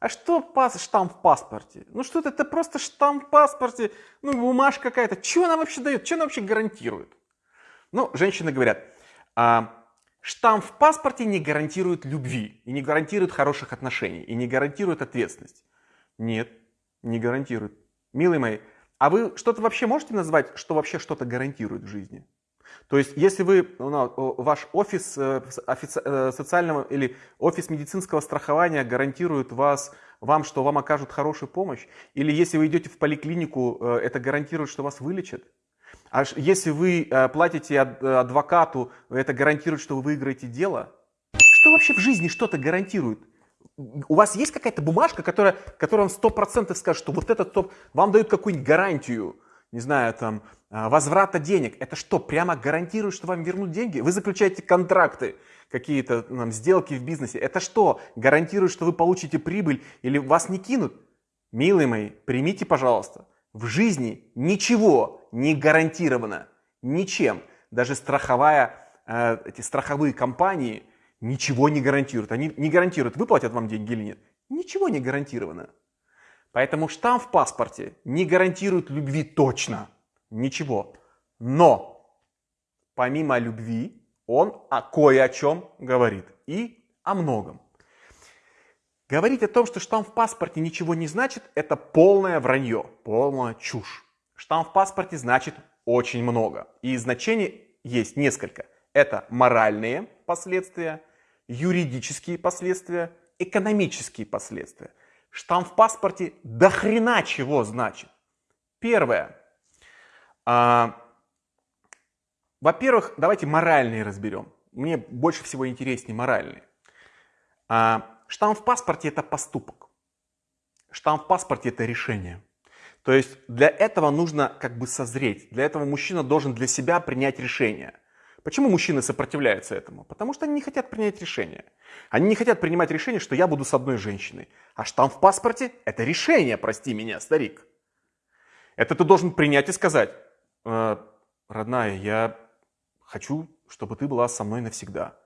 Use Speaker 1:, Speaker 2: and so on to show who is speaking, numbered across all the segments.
Speaker 1: А что пас, штамп в паспорте? Ну что это, это просто штамп в паспорте, ну бумажка какая-то. Что она вообще дает? Что она вообще гарантирует? Ну, женщины говорят, а, штамп в паспорте не гарантирует любви, и не гарантирует хороших отношений, и не гарантирует ответственность. Нет, не гарантирует. Милые мои, а вы что-то вообще можете назвать, что вообще что-то гарантирует в жизни? То есть, если вы, ну, ваш офис э, офици, э, социального или офис медицинского страхования гарантирует вас, вам, что вам окажут хорошую помощь, или если вы идете в поликлинику, э, это гарантирует, что вас вылечат, а если вы платите адвокату, это гарантирует, что вы выиграете дело. Что вообще в жизни что-то гарантирует? У вас есть какая-то бумажка, которая, которая вам 100% скажет, что вот этот топ, вам дают какую-нибудь гарантию, не знаю, там, а, возврата денег. Это что, прямо гарантирует, что вам вернут деньги? Вы заключаете контракты, какие-то там, сделки в бизнесе. Это что, гарантирует, что вы получите прибыль или вас не кинут? Милые мои, примите, пожалуйста, в жизни ничего не гарантировано. Ничем. Даже страховая, э, эти страховые компании ничего не гарантируют. Они не гарантируют, выплатят вам деньги или нет. Ничего не гарантировано. Поэтому штамп в паспорте не гарантирует любви точно. Ничего. Но помимо любви он о кое о чем говорит. И о многом. Говорить о том, что штамп в паспорте ничего не значит, это полное вранье, полная чушь. Штамп в паспорте значит очень много. И значений есть несколько. Это моральные последствия, юридические последствия, экономические последствия. Штамп в паспорте до хрена чего значит. Первое. А, Во-первых, давайте моральные разберем. Мне больше всего интереснее моральные. А, штамп в паспорте это поступок. Штамп в паспорте это решение. То есть для этого нужно как бы созреть. Для этого мужчина должен для себя принять решение. Почему мужчины сопротивляются этому? Потому что они не хотят принять решение. Они не хотят принимать решение, что я буду с одной женщиной. А штамп в паспорте – это решение, прости меня, старик. Это ты должен принять и сказать, э, родная, я хочу, чтобы ты была со мной навсегда.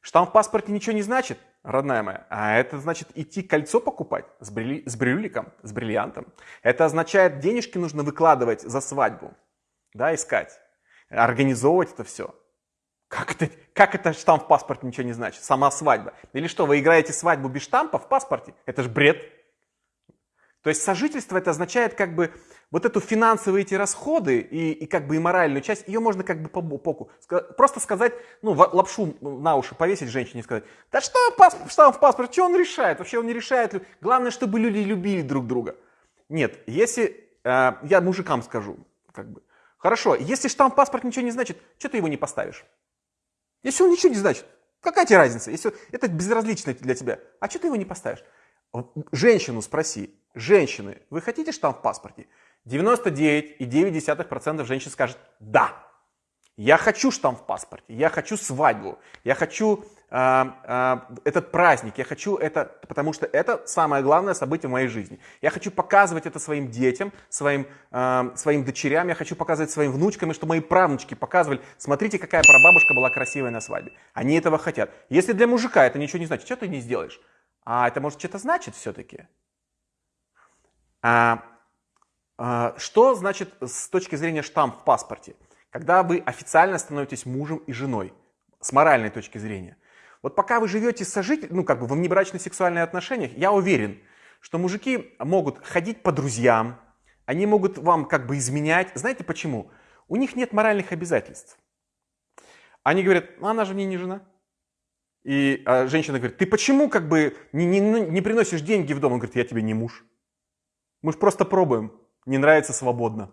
Speaker 1: Штамп в паспорте ничего не значит, родная моя, а это значит идти кольцо покупать с, брили, с брюликом, с бриллиантом. Это означает, денежки нужно выкладывать за свадьбу, да, искать организовывать это все. Как это, как это штамп в паспорте ничего не значит? Сама свадьба. Или что, вы играете свадьбу без штампа в паспорте? Это же бред. То есть сожительство это означает как бы вот эту финансовые эти расходы и, и как бы и моральную часть, ее можно как бы по боку. Просто сказать, ну, лапшу на уши повесить женщине и сказать, да что штамп в паспорте, что он решает? Вообще он не решает. Главное, чтобы люди любили друг друга. Нет, если, э, я мужикам скажу, как бы, Хорошо, если штамп паспорт ничего не значит, что ты его не поставишь? Если он ничего не значит, какая тебе разница? Если это безразлично для тебя, а что ты его не поставишь? Женщину спроси, женщины, вы хотите штамп в паспорте? 99,9% женщин скажет «да». Я хочу штамп в паспорте, я хочу свадьбу, я хочу этот праздник, я хочу это, потому что это самое главное событие в моей жизни. Я хочу показывать это своим детям, своим, своим дочерям, я хочу показывать своим внучкам, и чтобы мои правнучки показывали, смотрите, какая прабабушка была красивая на свадьбе. Они этого хотят. Если для мужика это ничего не значит, что ты не сделаешь? А это может что-то значит все-таки? А, а, что значит с точки зрения штамп в паспорте? когда вы официально становитесь мужем и женой, с моральной точки зрения. Вот пока вы живете сожить, ну как бы в внебрачных сексуальных отношениях, я уверен, что мужики могут ходить по друзьям, они могут вам как бы изменять. Знаете почему? У них нет моральных обязательств. Они говорят, ну, она же мне не жена. И а женщина говорит, ты почему как бы не, не, не приносишь деньги в дом? Он говорит, я тебе не муж. Мы же просто пробуем. Не нравится свободно.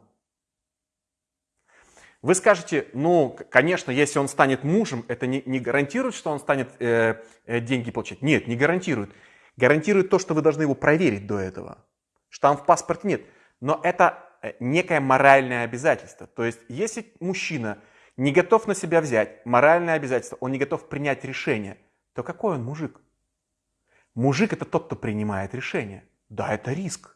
Speaker 1: Вы скажете, ну, конечно, если он станет мужем, это не, не гарантирует, что он станет э, э, деньги получать. Нет, не гарантирует. Гарантирует то, что вы должны его проверить до этого. Штамп в паспорте нет. Но это э, некое моральное обязательство. То есть, если мужчина не готов на себя взять моральное обязательство, он не готов принять решение, то какой он мужик? Мужик это тот, кто принимает решение. Да, это риск.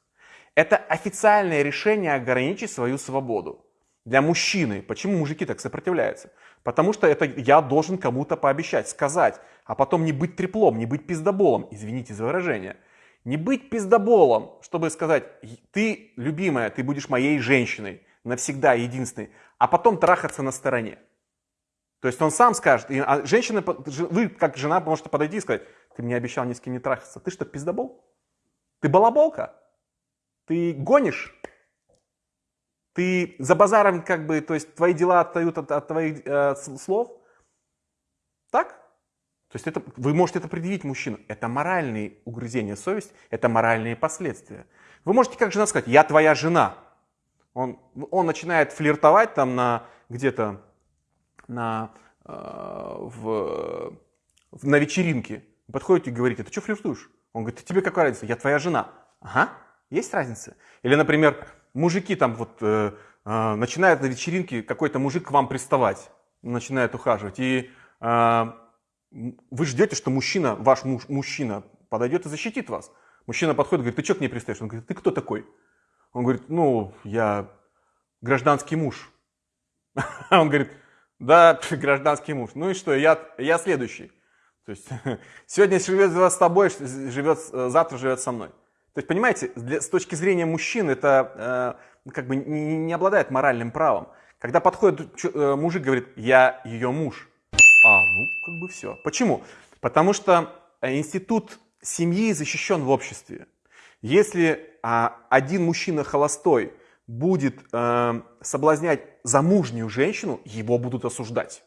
Speaker 1: Это официальное решение ограничить свою свободу для мужчины. Почему мужики так сопротивляются? Потому что это я должен кому-то пообещать, сказать, а потом не быть треплом, не быть пиздоболом, извините за выражение. Не быть пиздоболом, чтобы сказать, ты, любимая, ты будешь моей женщиной, навсегда единственной, а потом трахаться на стороне. То есть он сам скажет, и, а женщина, вы как жена можете подойти и сказать, ты мне обещал ни с кем не трахаться. Ты что, пиздобол? Ты балаболка? Ты гонишь? Ты за базаром как бы, то есть твои дела отстают от, от твоих э, слов? Так? То есть это, вы можете это предъявить мужчину. Это моральные угрызения совести, это моральные последствия. Вы можете как жена сказать, я твоя жена. Он, он начинает флиртовать там на где-то на, э, в, на вечеринке. Подходите и говорите, ты что флиртуешь? Он говорит, тебе какая разница? Я твоя жена. Ага, есть разница. Или, например, мужики там вот э, э, начинают на вечеринке какой-то мужик к вам приставать, начинает ухаживать, и э, вы ждете, что мужчина, ваш муж, мужчина подойдет и защитит вас. Мужчина подходит говорит, ты что к ней пристаешь? Он говорит, ты кто такой? Он говорит, ну, я гражданский муж. Он говорит, да, гражданский муж. Ну и что, я, я следующий. То есть сегодня живет с тобой, живет, завтра живет со мной. То есть, понимаете, для, с точки зрения мужчин это э, как бы не, не обладает моральным правом. Когда подходит э, мужик, говорит, я ее муж. А, ну, как бы все. Почему? Потому что э, институт семьи защищен в обществе. Если а, один мужчина холостой будет э, соблазнять замужнюю женщину, его будут осуждать.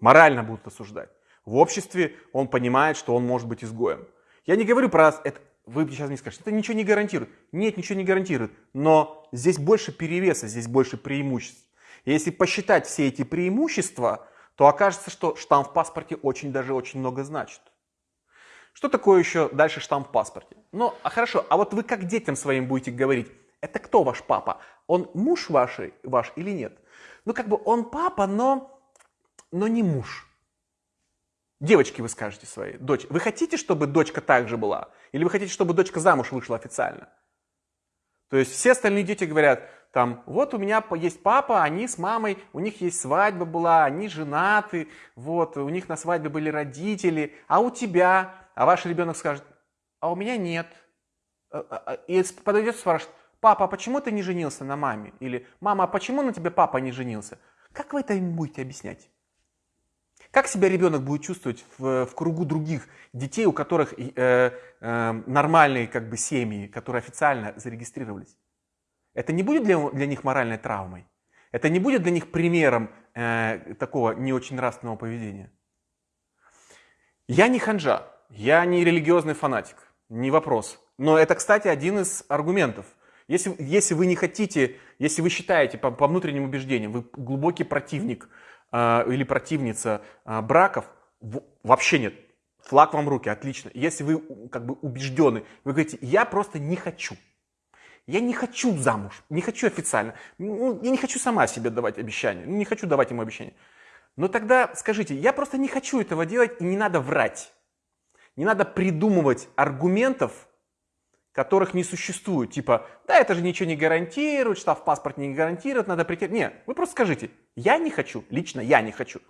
Speaker 1: Морально будут осуждать. В обществе он понимает, что он может быть изгоем. Я не говорю про это, вы сейчас мне скажете, это ничего не гарантирует. Нет, ничего не гарантирует. Но здесь больше перевеса, здесь больше преимуществ. И если посчитать все эти преимущества, то окажется, что штамп в паспорте очень даже очень много значит. Что такое еще дальше штамп в паспорте? Ну, а хорошо, а вот вы как детям своим будете говорить, это кто ваш папа? Он муж вашей, ваш или нет? Ну, как бы он папа, но, но не муж. Девочки вы скажете своей, дочь, вы хотите, чтобы дочка также была? Или вы хотите, чтобы дочка замуж вышла официально? То есть все остальные дети говорят, там, вот у меня есть папа, они с мамой, у них есть свадьба была, они женаты, вот, у них на свадьбе были родители, а у тебя, а ваш ребенок скажет, а у меня нет. А, а, а, и подойдет и спрашивает, папа, а почему ты не женился на маме? Или, мама, а почему на тебе папа не женился? Как вы это будете объяснять? Как себя ребенок будет чувствовать в, в кругу других детей, у которых э, э, нормальные как бы семьи, которые официально зарегистрировались? Это не будет для, для них моральной травмой? Это не будет для них примером э, такого не очень нравственного поведения? Я не ханжа, я не религиозный фанатик, не вопрос. Но это, кстати, один из аргументов. Если, если вы не хотите, если вы считаете по, по внутренним убеждениям, вы глубокий противник или противница э, браков, вообще нет. Флаг вам в руки, отлично. Если вы как бы убеждены, вы говорите, я просто не хочу. Я не хочу замуж, не хочу официально. Ну, я не хочу сама себе давать обещания, ну, не хочу давать ему обещания. Но тогда скажите, я просто не хочу этого делать и не надо врать. Не надо придумывать аргументов, которых не существует. Типа, да, это же ничего не гарантирует, штраф паспорт не гарантирует, надо прийти. Нет, вы просто скажите, я не хочу, лично я не хочу.